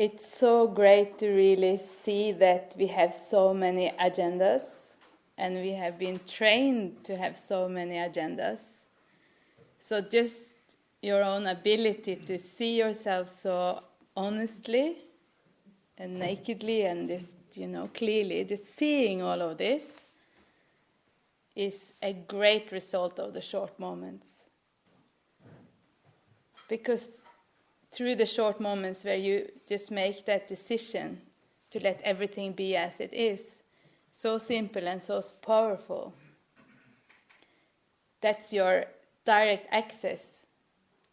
it's so great to really see that we have so many agendas and we have been trained to have so many agendas. So just your own ability to see yourself so honestly and nakedly and just, you know, clearly, just seeing all of this is a great result of the short moments. Because through the short moments where you just make that decision to let everything be as it is, so simple and so powerful, that's your direct access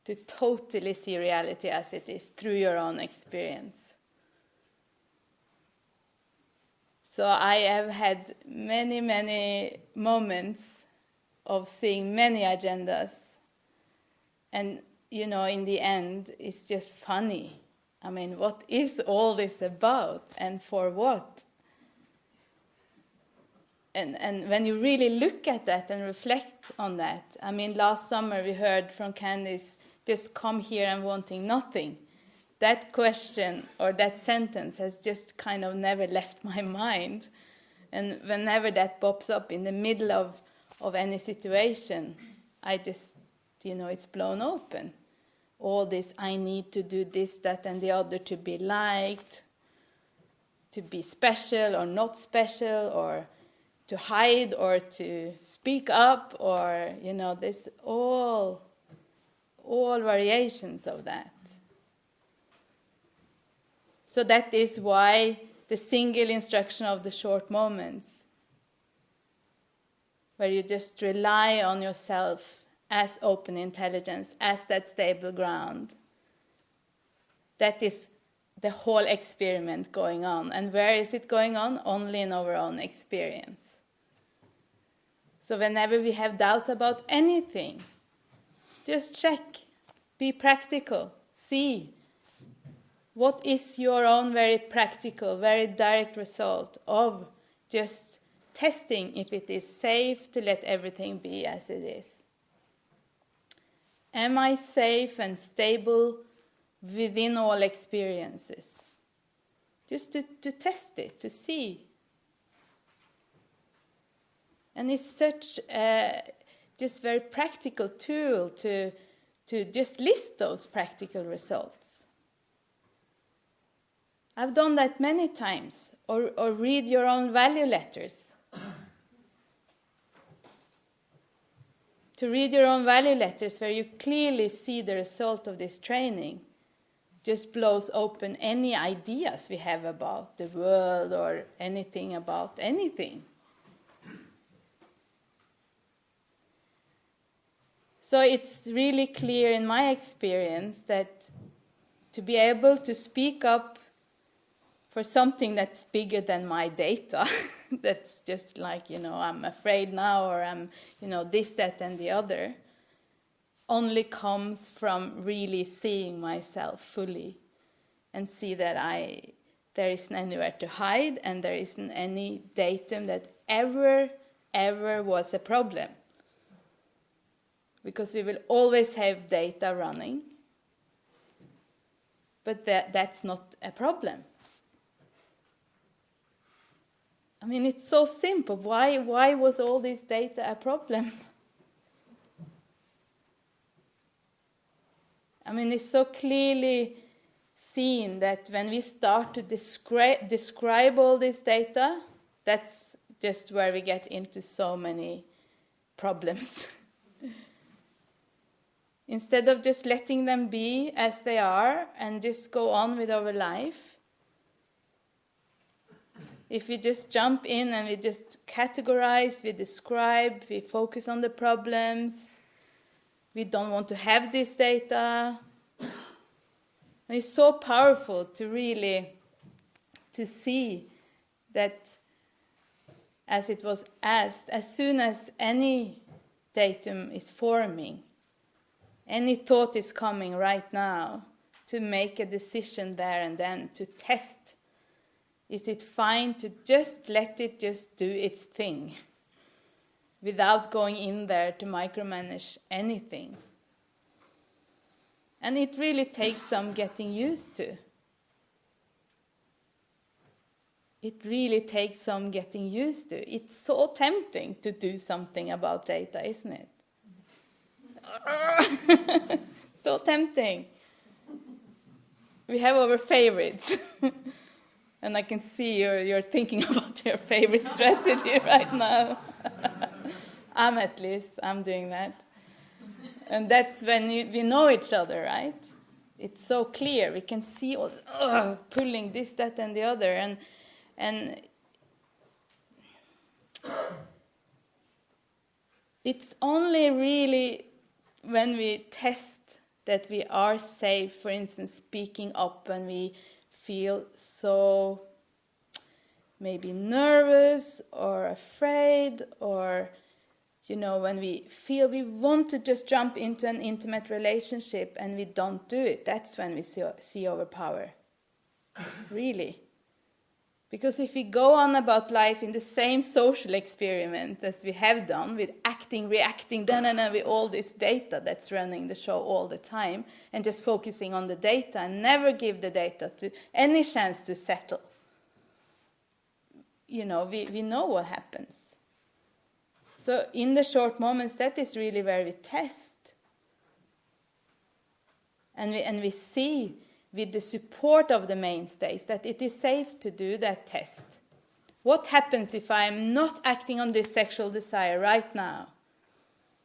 to totally see reality as it is through your own experience. So I have had many, many moments of seeing many agendas. And, you know, in the end, it's just funny. I mean, what is all this about and for what? And, and when you really look at that and reflect on that, I mean, last summer we heard from Candice, just come here and wanting nothing that question or that sentence has just kind of never left my mind. And whenever that pops up in the middle of, of any situation, I just, you know, it's blown open. All this, I need to do this, that, and the other to be liked, to be special or not special, or to hide or to speak up, or, you know, this all, all variations of that. So that is why the single instruction of the short moments, where you just rely on yourself as open intelligence, as that stable ground. That is the whole experiment going on. And where is it going on? Only in our own experience. So whenever we have doubts about anything, just check, be practical, see what is your own very practical, very direct result of just testing if it is safe to let everything be as it is? Am I safe and stable within all experiences? Just to, to test it, to see. And it's such a just very practical tool to, to just list those practical results. I've done that many times, or, or read your own value letters. To read your own value letters where you clearly see the result of this training just blows open any ideas we have about the world or anything about anything. So it's really clear in my experience that to be able to speak up for something that's bigger than my data, that's just like, you know, I'm afraid now or I'm, you know, this, that, and the other, only comes from really seeing myself fully and see that I, there isn't anywhere to hide and there isn't any datum that ever, ever was a problem. Because we will always have data running, but that, that's not a problem I mean, it's so simple. Why, why was all this data a problem? I mean, it's so clearly seen that when we start to descri describe all this data, that's just where we get into so many problems. Instead of just letting them be as they are and just go on with our life, if we just jump in and we just categorize, we describe, we focus on the problems, we don't want to have this data. And it's so powerful to really to see that as it was asked, as soon as any datum is forming, any thought is coming right now, to make a decision there and then, to test is it fine to just let it just do its thing without going in there to micromanage anything? And it really takes some getting used to. it really takes some getting used to. It's so tempting to do something about data, isn't it? so tempting. We have our favorites. and I can see you're, you're thinking about your favorite strategy right now. I'm at least, I'm doing that. And that's when you, we know each other, right? It's so clear. We can see us pulling this, that, and the other. And, and it's only really when we test that we are safe, for instance, speaking up when we feel so maybe nervous or afraid or you know when we feel we want to just jump into an intimate relationship and we don't do it that's when we see, see overpower really because if we go on about life in the same social experiment as we have done, with acting, reacting, da, na, na, with all this data that's running the show all the time, and just focusing on the data and never give the data to any chance to settle, you know, we, we know what happens. So in the short moments, that is really where we test. And we, and we see with the support of the mainstays that it is safe to do that test. What happens if I am not acting on this sexual desire right now?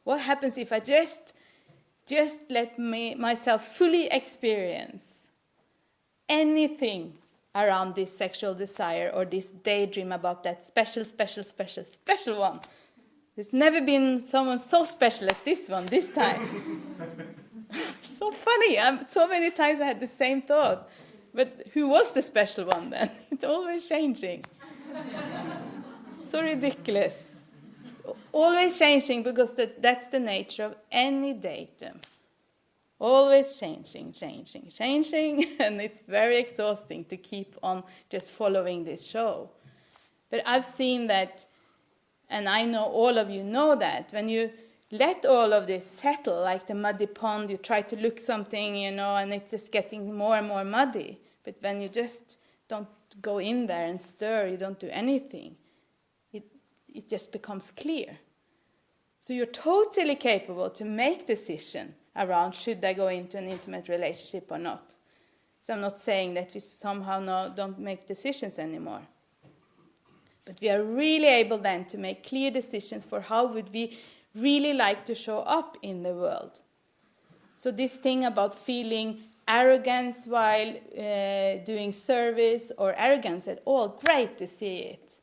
What happens if I just, just let me, myself fully experience anything around this sexual desire or this daydream about that special, special, special, special one? There's never been someone so special as this one this time. so funny. I'm, so many times I had the same thought. But who was the special one then? It's always changing. so ridiculous. Always changing because that, that's the nature of any datum. Always changing, changing, changing, and it's very exhausting to keep on just following this show. But I've seen that, and I know all of you know that, when you let all of this settle like the muddy pond. You try to look something, you know, and it's just getting more and more muddy. But when you just don't go in there and stir, you don't do anything, it, it just becomes clear. So you're totally capable to make decision around should I go into an intimate relationship or not. So I'm not saying that we somehow no, don't make decisions anymore. But we are really able then to make clear decisions for how would we really like to show up in the world. So, this thing about feeling arrogance while uh, doing service or arrogance at all, great to see it.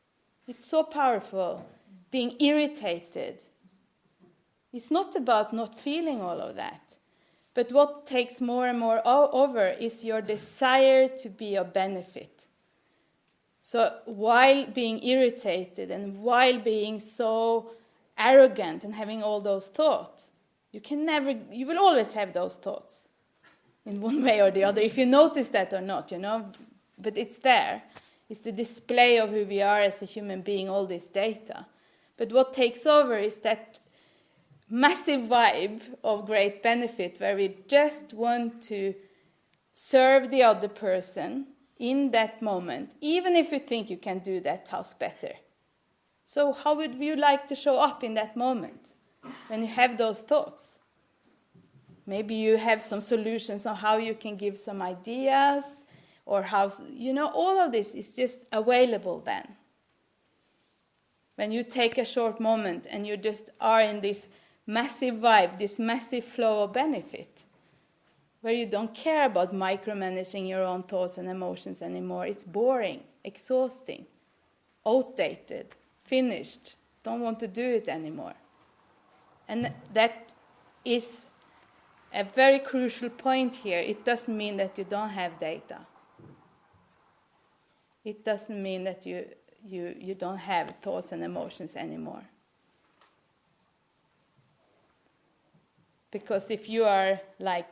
It's so powerful. Being irritated. It's not about not feeling all of that. But what takes more and more over is your desire to be of benefit. So while being irritated and while being so arrogant and having all those thoughts. You can never, you will always have those thoughts in one way or the other, if you notice that or not, you know. But it's there. It's the display of who we are as a human being, all this data. But what takes over is that massive vibe of great benefit where we just want to serve the other person in that moment, even if you think you can do that task better. So, how would you like to show up in that moment when you have those thoughts? Maybe you have some solutions on how you can give some ideas or how, you know, all of this is just available then. When you take a short moment and you just are in this massive vibe, this massive flow of benefit, where you don't care about micromanaging your own thoughts and emotions anymore. It's boring, exhausting, outdated finished, don't want to do it anymore. And that is a very crucial point here. It doesn't mean that you don't have data. It doesn't mean that you, you, you don't have thoughts and emotions anymore. Because if you are like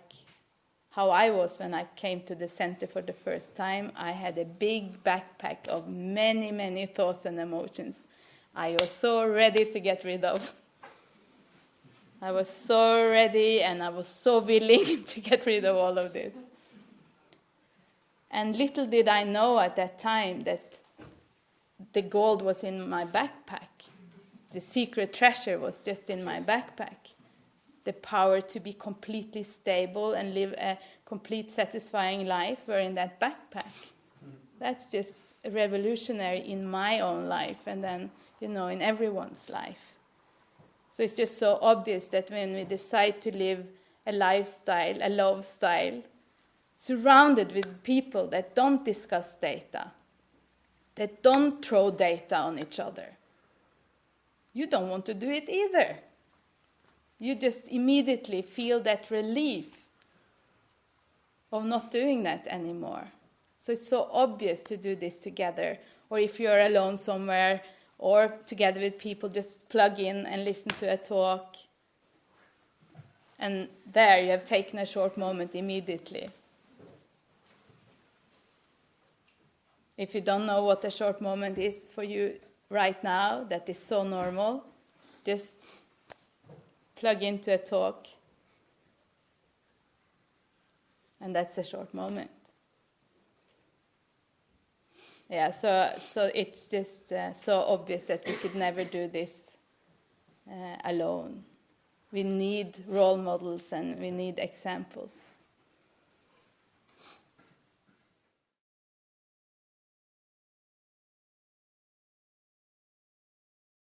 how I was when I came to the center for the first time, I had a big backpack of many, many thoughts and emotions I was so ready to get rid of. I was so ready and I was so willing to get rid of all of this. And little did I know at that time that the gold was in my backpack. The secret treasure was just in my backpack. The power to be completely stable and live a complete satisfying life were in that backpack. That's just revolutionary in my own life and then, you know, in everyone's life. So it's just so obvious that when we decide to live a lifestyle, a love style, surrounded with people that don't discuss data, that don't throw data on each other, you don't want to do it either. You just immediately feel that relief of not doing that anymore. So it's so obvious to do this together. Or if you're alone somewhere or together with people, just plug in and listen to a talk. And there you have taken a short moment immediately. If you don't know what a short moment is for you right now, that is so normal, just plug into a talk. And that's a short moment. Yeah, so, so it's just uh, so obvious that we could never do this uh, alone. We need role models and we need examples.